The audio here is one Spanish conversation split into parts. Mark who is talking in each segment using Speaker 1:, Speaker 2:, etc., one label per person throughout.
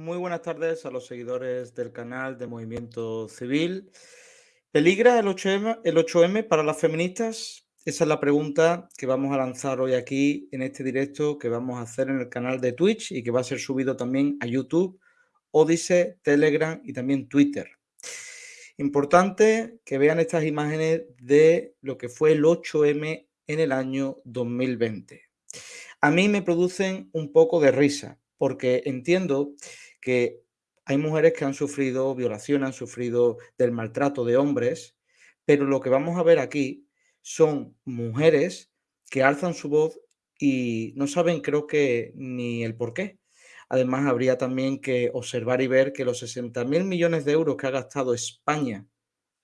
Speaker 1: Muy buenas tardes a los seguidores del canal de Movimiento Civil. ¿Peligra el 8M, el 8M para las feministas? Esa es la pregunta que vamos a lanzar hoy aquí en este directo que vamos a hacer en el canal de Twitch y que va a ser subido también a YouTube, Odise, Telegram y también Twitter. Importante que vean estas imágenes de lo que fue el 8M en el año 2020. A mí me producen un poco de risa porque entiendo que hay mujeres que han sufrido violación, han sufrido del maltrato de hombres, pero lo que vamos a ver aquí son mujeres que alzan su voz y no saben creo que ni el por qué. Además, habría también que observar y ver que los 60 mil millones de euros que ha gastado España,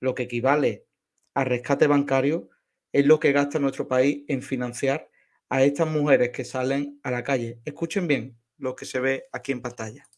Speaker 1: lo que equivale a rescate bancario, es lo que gasta nuestro país en financiar a estas mujeres que salen a la calle. Escuchen bien lo que se ve aquí en pantalla.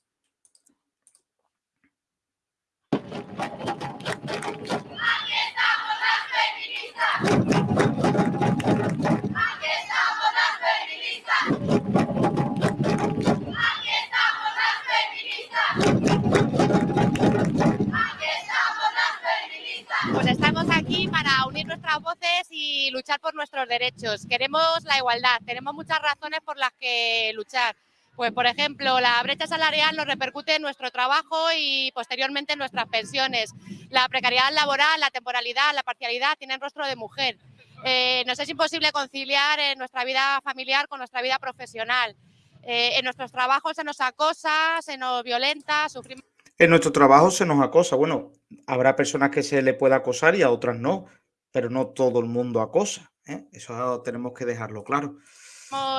Speaker 2: Pues nuestras voces y luchar por nuestros derechos. Queremos la igualdad, tenemos muchas razones por las que luchar. Pues, por ejemplo, la brecha salarial nos repercute en nuestro trabajo y posteriormente en nuestras pensiones. La precariedad laboral, la temporalidad, la parcialidad tienen rostro de mujer. Eh, nos es imposible conciliar en nuestra vida familiar con nuestra vida profesional. Eh, en nuestros trabajos se nos acosa, se nos violenta, sufrimos...
Speaker 1: En nuestro trabajo se nos acosa. Bueno, habrá personas que se le pueda acosar y a otras no, pero no todo el mundo acosa. ¿eh? Eso tenemos que dejarlo claro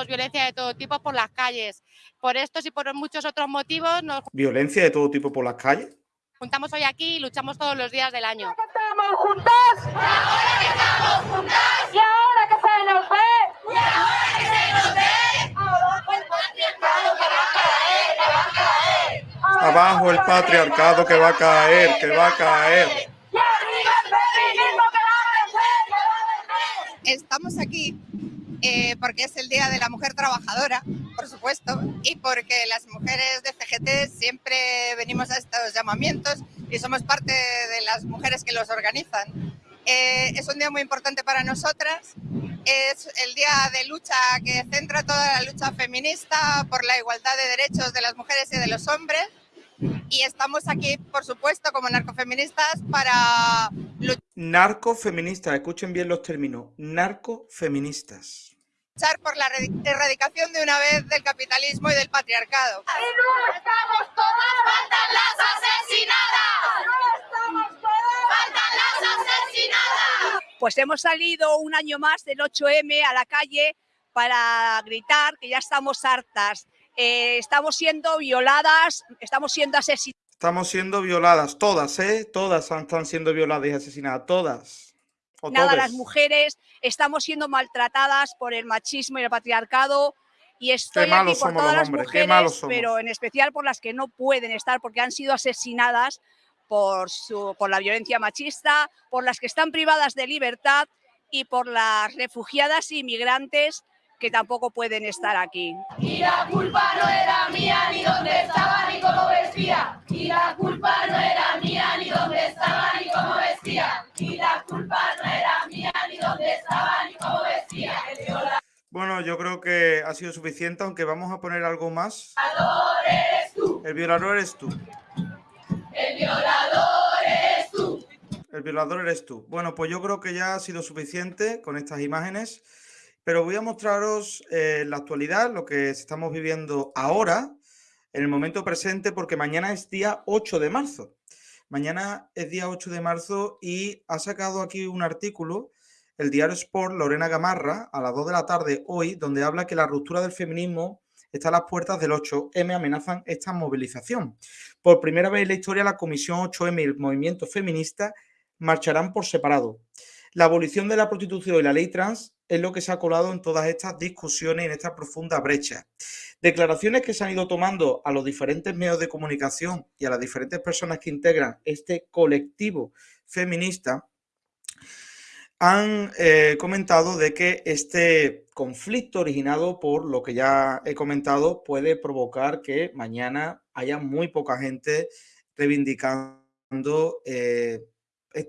Speaker 2: violencia de todo tipo por las calles. Por estos y por muchos otros motivos nos...
Speaker 1: ¿Violencia de todo tipo por las calles?
Speaker 2: Juntamos hoy aquí y luchamos todos los días del año.
Speaker 3: estamos juntas! ¡Y ahora que estamos juntas! ¡Y ahora que se nos ve! ¡Y ahora que se nos ve! ¡Abajo el patriarcado que va a caer, que va a caer!
Speaker 1: Abajo el patriarcado que va a caer, que va a caer.
Speaker 3: ¡Y arriba el feminismo que va a vencer, que va a vencer!
Speaker 4: Estamos aquí eh, porque es el Día de la Mujer Trabajadora, por supuesto, y porque las mujeres de FGT siempre venimos a estos llamamientos y somos parte de las mujeres que los organizan. Eh, es un día muy importante para nosotras, es el día de lucha que centra toda la lucha feminista por la igualdad de derechos de las mujeres y de los hombres, y estamos aquí, por supuesto, como narcofeministas para luchar.
Speaker 1: Narcofeministas, escuchen bien los términos, narcofeministas
Speaker 4: por la erradicación de una vez del capitalismo y del patriarcado.
Speaker 3: ¡Y no estamos todas! ¡Faltan las asesinadas! ¡No estamos todas! ¡Faltan las asesinadas!
Speaker 5: Pues hemos salido un año más del 8M a la calle para gritar que ya estamos hartas. Eh, estamos siendo violadas, estamos siendo asesinadas.
Speaker 1: Estamos siendo violadas, todas, ¿eh? Todas están siendo violadas y asesinadas, todas.
Speaker 5: Nada, las mujeres estamos siendo maltratadas por el machismo y el patriarcado y estoy aquí por todas las mujeres, pero en especial por las que no pueden estar porque han sido asesinadas por, su, por la violencia machista, por las que están privadas de libertad y por las refugiadas y migrantes que tampoco pueden estar aquí.
Speaker 3: Y la culpa no era mía, ni dónde estaba, ni cómo vestía. Y la culpa no era mía, ni dónde estaba, ni cómo vestía. Y la culpa no era mía, ni dónde estaba, ni cómo vestía.
Speaker 1: Bueno, yo creo que ha sido suficiente, aunque vamos a poner algo más.
Speaker 3: El violador eres tú.
Speaker 1: El violador eres tú.
Speaker 3: El violador eres tú.
Speaker 1: El violador eres tú. Bueno, pues yo creo que ya ha sido suficiente con estas imágenes. Pero voy a mostraros eh, la actualidad, lo que estamos viviendo ahora, en el momento presente, porque mañana es día 8 de marzo. Mañana es día 8 de marzo y ha sacado aquí un artículo el diario Sport Lorena Gamarra a las 2 de la tarde hoy, donde habla que la ruptura del feminismo está a las puertas del 8M, amenazan esta movilización. Por primera vez en la historia, la Comisión 8M y el movimiento feminista marcharán por separado. La abolición de la prostitución y la ley trans es lo que se ha colado en todas estas discusiones, en esta profunda brecha. Declaraciones que se han ido tomando a los diferentes medios de comunicación y a las diferentes personas que integran este colectivo feminista han eh, comentado de que este conflicto originado por lo que ya he comentado puede provocar que mañana haya muy poca gente reivindicando eh,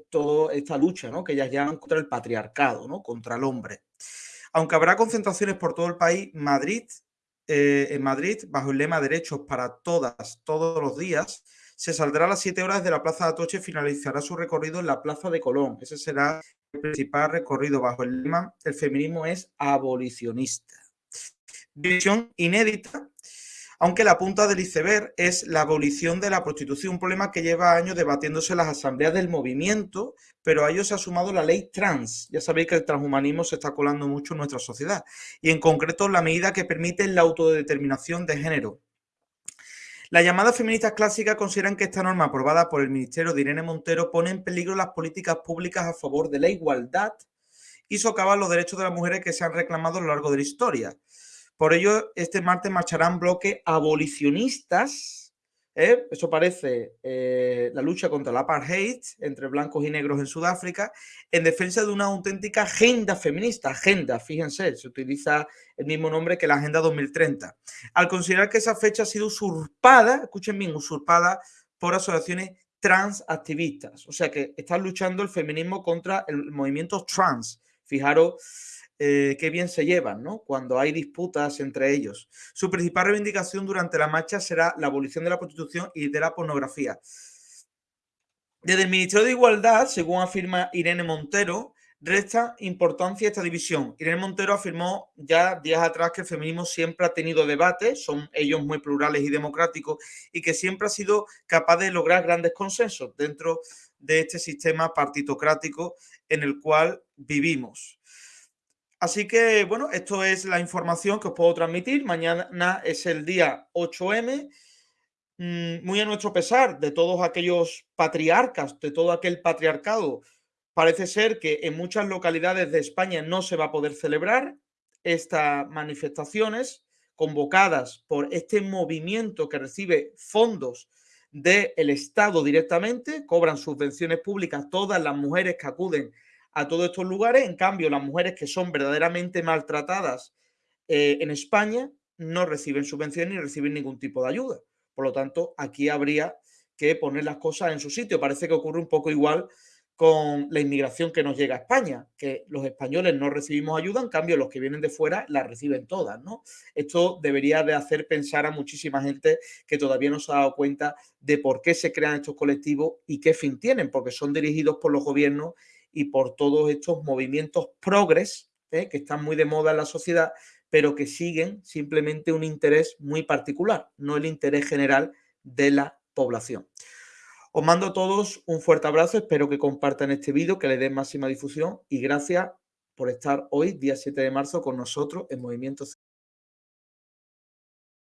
Speaker 1: toda esta lucha ¿no? que ellas llaman contra el patriarcado, ¿no? contra el hombre. Aunque habrá concentraciones por todo el país, Madrid, eh, en Madrid, bajo el lema Derechos para todas, todos los días, se saldrá a las 7 horas de la Plaza de Atoche y finalizará su recorrido en la Plaza de Colón. Ese será el principal recorrido bajo el lema El feminismo es abolicionista. Visión inédita, aunque la punta del iceberg es la abolición de la prostitución, un problema que lleva años debatiéndose en las asambleas del movimiento, pero a ello se ha sumado la ley trans. Ya sabéis que el transhumanismo se está colando mucho en nuestra sociedad, y en concreto la medida que permite la autodeterminación de género. Las llamadas feministas clásicas consideran que esta norma aprobada por el Ministerio de Irene Montero pone en peligro las políticas públicas a favor de la igualdad y socava los derechos de las mujeres que se han reclamado a lo largo de la historia. Por ello, este martes marcharán bloques abolicionistas ¿eh? Eso parece eh, la lucha contra la apartheid entre blancos y negros en Sudáfrica en defensa de una auténtica agenda feminista. Agenda, fíjense, se utiliza el mismo nombre que la Agenda 2030. Al considerar que esa fecha ha sido usurpada, escuchen bien, usurpada por asociaciones transactivistas. O sea que están luchando el feminismo contra el movimiento trans. Fijaros eh, qué bien se llevan, ¿no? Cuando hay disputas entre ellos. Su principal reivindicación durante la marcha será la abolición de la prostitución y de la pornografía. Desde el Ministerio de Igualdad, según afirma Irene Montero, resta importancia esta división. Irene Montero afirmó ya días atrás que el feminismo siempre ha tenido debate, son ellos muy plurales y democráticos, y que siempre ha sido capaz de lograr grandes consensos dentro de este sistema partitocrático en el cual vivimos. Así que, bueno, esto es la información que os puedo transmitir. Mañana es el día 8M. Mm, muy a nuestro pesar de todos aquellos patriarcas, de todo aquel patriarcado, parece ser que en muchas localidades de España no se va a poder celebrar estas manifestaciones convocadas por este movimiento que recibe fondos del Estado directamente, cobran subvenciones públicas todas las mujeres que acuden a todos estos lugares. En cambio, las mujeres que son verdaderamente maltratadas eh, en España no reciben subvenciones ni reciben ningún tipo de ayuda. Por lo tanto, aquí habría que poner las cosas en su sitio. Parece que ocurre un poco igual con la inmigración que nos llega a España, que los españoles no recibimos ayuda, en cambio los que vienen de fuera la reciben todas, ¿no? Esto debería de hacer pensar a muchísima gente que todavía no se ha dado cuenta de por qué se crean estos colectivos y qué fin tienen, porque son dirigidos por los gobiernos y por todos estos movimientos progres ¿eh? que están muy de moda en la sociedad, pero que siguen simplemente un interés muy particular, no el interés general de la población. Os mando a todos un fuerte abrazo, espero que compartan este vídeo, que le den máxima difusión y gracias por estar hoy, día 7 de marzo, con nosotros en Movimiento